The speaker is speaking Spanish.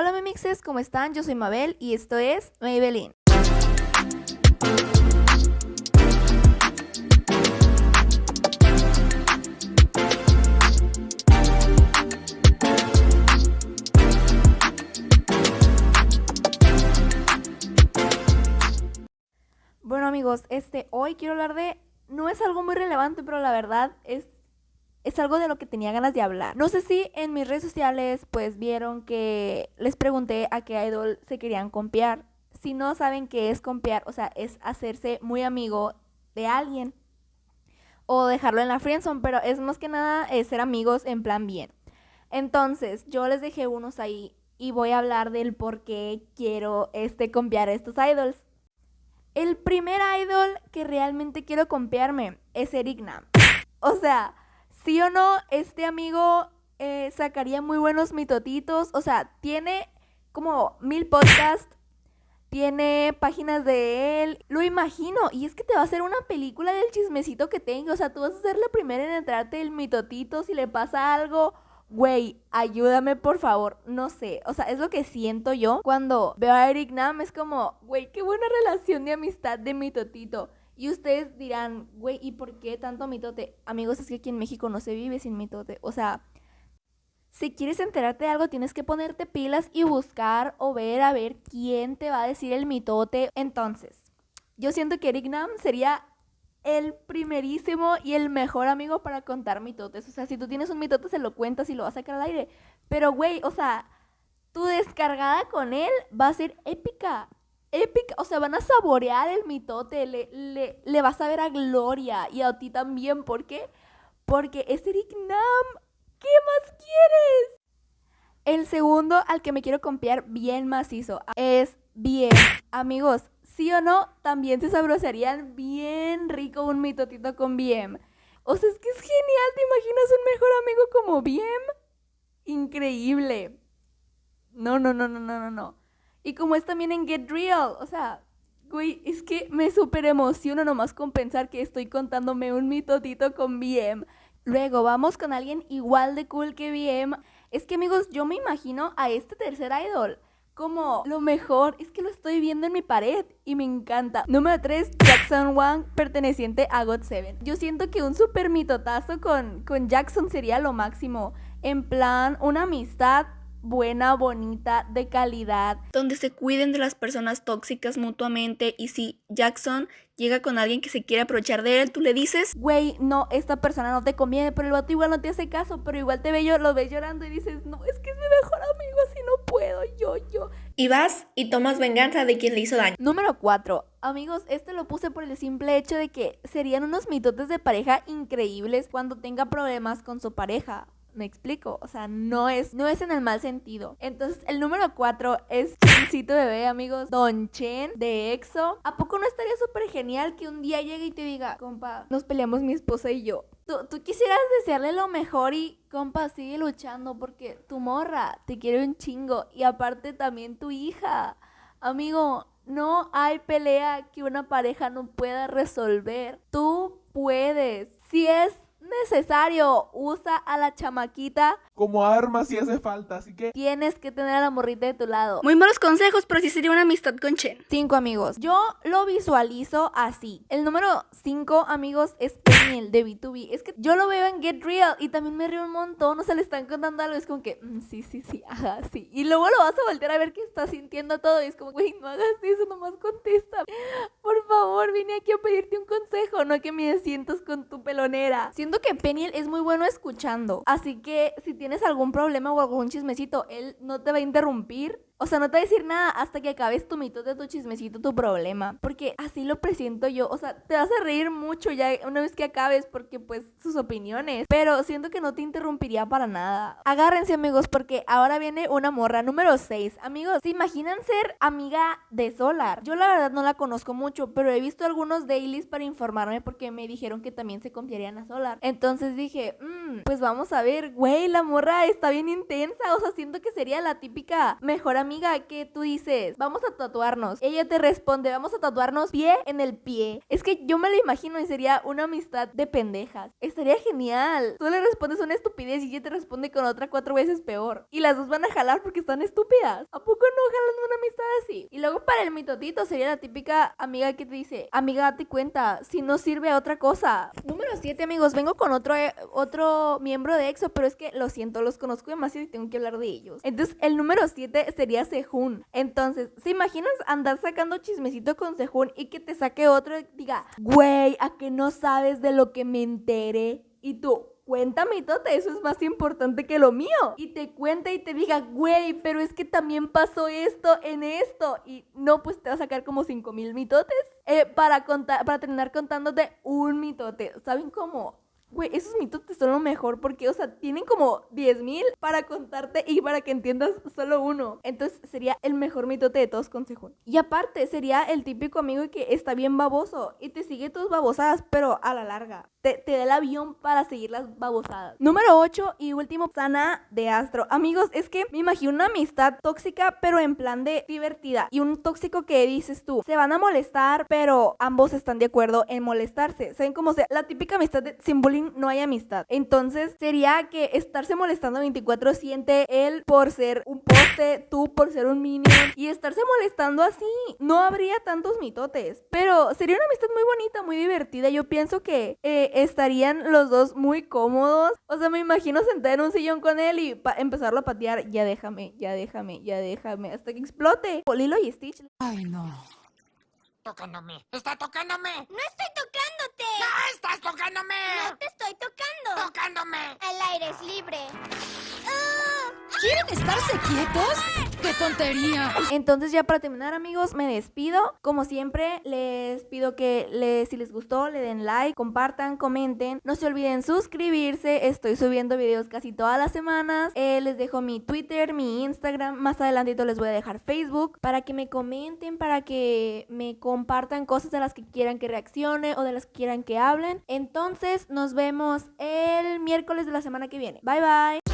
Hola mimixes, ¿cómo están? Yo soy Mabel y esto es Maybelline. Bueno amigos, este hoy quiero hablar de no es algo muy relevante, pero la verdad es es algo de lo que tenía ganas de hablar. No sé si en mis redes sociales pues vieron que les pregunté a qué idol se querían compiar. Si no saben qué es compiar, o sea, es hacerse muy amigo de alguien o dejarlo en la friendzone, pero es más que nada ser amigos en plan bien. Entonces, yo les dejé unos ahí y voy a hablar del por qué quiero este compiar a estos idols. El primer idol que realmente quiero compiarme es Eric Nam. O sea, sí o no, este amigo eh, sacaría muy buenos mitotitos. O sea, tiene como mil podcasts, tiene páginas de él. Lo imagino. Y es que te va a hacer una película del chismecito que tengo. O sea, tú vas a ser la primera en entrarte el mitotito si le pasa algo. Güey, ayúdame por favor. No sé. O sea, es lo que siento yo cuando veo a Eric Nam. Es como, güey, qué buena relación de amistad de mitotito. Y ustedes dirán, güey, ¿y por qué tanto mitote? Amigos, es que aquí en México no se vive sin mitote. O sea, si quieres enterarte de algo, tienes que ponerte pilas y buscar o ver a ver quién te va a decir el mitote. Entonces, yo siento que Eric Nam sería el primerísimo y el mejor amigo para contar mitotes. O sea, si tú tienes un mitote, se lo cuentas y lo vas a sacar al aire. Pero, güey, o sea, tu descargada con él va a ser épica épica, o sea, van a saborear el mitote, le, le, le vas a ver a Gloria y a ti también, ¿por qué? Porque es Eric Nam, ¿qué más quieres? El segundo al que me quiero copiar bien macizo es bien, amigos, sí o no, también se sabrosarían bien rico un mitotito con Bien. O sea, es que es genial, ¿te imaginas un mejor amigo como Bien? Increíble. No, no, no, no, no, no, no. Y como es también en Get Real, o sea, güey, es que me súper emociono nomás con pensar que estoy contándome un mitotito con BM. Luego vamos con alguien igual de cool que BM. Es que amigos, yo me imagino a este tercer idol como lo mejor. Es que lo estoy viendo en mi pared y me encanta. Número 3, Jackson Wang, perteneciente a God7. Yo siento que un super mitotazo con, con Jackson sería lo máximo. En plan, una amistad buena, bonita, de calidad, donde se cuiden de las personas tóxicas mutuamente y si Jackson llega con alguien que se quiere aprovechar de él, tú le dices, güey, no, esta persona no te conviene, pero el vato igual no te hace caso, pero igual te ve yo, lo ves llorando y dices, no, es que es mi mejor amigo, así no puedo, yo, yo. Y vas y tomas venganza de quien le hizo daño. Número 4. Amigos, este lo puse por el simple hecho de que serían unos mitotes de pareja increíbles cuando tenga problemas con su pareja. Me explico, o sea, no es, no es en el mal sentido. Entonces, el número 4 es Chencito Bebé, amigos. Don Chen de EXO. ¿A poco no estaría súper genial que un día llegue y te diga, compa, nos peleamos mi esposa y yo? Tú, tú, quisieras desearle lo mejor y, compa, sigue luchando porque tu morra te quiere un chingo y aparte también tu hija. Amigo, no hay pelea que una pareja no pueda resolver. Tú puedes. Si es necesario. Usa a la chamaquita como arma si hace falta, así que tienes que tener a la morrita de tu lado. Muy malos consejos, pero sí sería una amistad con Chen. Cinco amigos. Yo lo visualizo así. El número cinco, amigos, es de B2B. Es que yo lo veo en Get Real y también me río un montón. O sea, le están contando algo. Es como que, mm, sí, sí, sí, ajá, sí. Y luego lo vas a voltear a ver que está sintiendo todo. Y es como, güey, no hagas eso, nomás contesta. Por favor, vine aquí a pedirte un consejo, no que me sientas con tu pelonera. Siento que Peniel es muy bueno escuchando. Así que si tienes algún problema o algún chismecito, él no te va a interrumpir o sea, no te va a decir nada hasta que acabes tu mito de tu chismecito, tu problema. Porque así lo presiento yo. O sea, te vas a reír mucho ya una vez que acabes porque pues sus opiniones. Pero siento que no te interrumpiría para nada. Agárrense amigos porque ahora viene una morra número 6. Amigos, ¿se imaginan ser amiga de Solar? Yo la verdad no la conozco mucho, pero he visto algunos dailies para informarme porque me dijeron que también se confiarían a Solar. Entonces dije, mmm, pues vamos a ver, güey, la morra está bien intensa. O sea, siento que sería la típica mejor amiga amiga, que tú dices, vamos a tatuarnos. Ella te responde, vamos a tatuarnos pie en el pie. Es que yo me lo imagino y sería una amistad de pendejas. Estaría genial. Tú le respondes una estupidez y ella te responde con otra cuatro veces peor. Y las dos van a jalar porque están estúpidas. ¿A poco no jalan una amistad así? Y luego para el mitotito sería la típica amiga que te dice, amiga, date cuenta, si no sirve a otra cosa. Número 7, amigos, vengo con otro, eh, otro miembro de EXO, pero es que lo siento, los conozco demasiado y tengo que hablar de ellos. Entonces, el número 7 sería Sehun. Entonces, ¿se imaginas andar sacando chismecito con Sehun y que te saque otro y diga, güey, a que no sabes de lo que me enteré? Y tú, cuéntame, Tote, eso es más importante que lo mío. Y te cuenta y te diga, güey, pero es que también pasó esto en esto. Y no, pues te va a sacar como 5 mil mitotes eh, para, contar, para terminar contándote un mitote. ¿Saben cómo? Güey, esos mitotes son lo mejor porque, o sea, tienen como 10 mil para contarte y para que entiendas solo uno. Entonces sería el mejor mitote de todos con. Y aparte, sería el típico amigo que está bien baboso y te sigue tus babosadas, pero a la larga. Te, te da el avión para seguir las babosadas. Número 8 y último, Sana de Astro. Amigos, es que me imagino una amistad tóxica, pero en plan de divertida. Y un tóxico que dices tú, se van a molestar, pero ambos están de acuerdo en molestarse. ¿Saben cómo sea? La típica amistad de no hay amistad. Entonces sería que estarse molestando 24 siente él por ser un poste, tú por ser un minion y estarse molestando así. No habría tantos mitotes, pero sería una amistad muy bonita, muy divertida. Yo pienso que eh, estarían los dos muy cómodos. O sea, me imagino sentar en un sillón con él y pa- empezarlo a patear. Ya déjame, ya déjame, ya déjame, hasta que explote. Lilo y Stitch Ay, no. Tocándome. ¡Está tocándome! No estoy tocándote. ¡No estás tocándome! No te estoy tocando. ¡Tocándome! El aire es libre. ¿Quieren estarse quietos? ¡Qué tontería! Entonces ya para terminar amigos, me despido. Como siempre, les pido que les, si les gustó, le den like, compartan, comenten. No se olviden suscribirse. Estoy subiendo videos casi todas las semanas. Eh, les dejo mi Twitter, mi Instagram. Más adelantito les voy a dejar Facebook para que me comenten, para que me compartan cosas de las que quieran que reaccione o de las que quieran que hablen. Entonces nos vemos el miércoles de la semana que viene. Bye bye.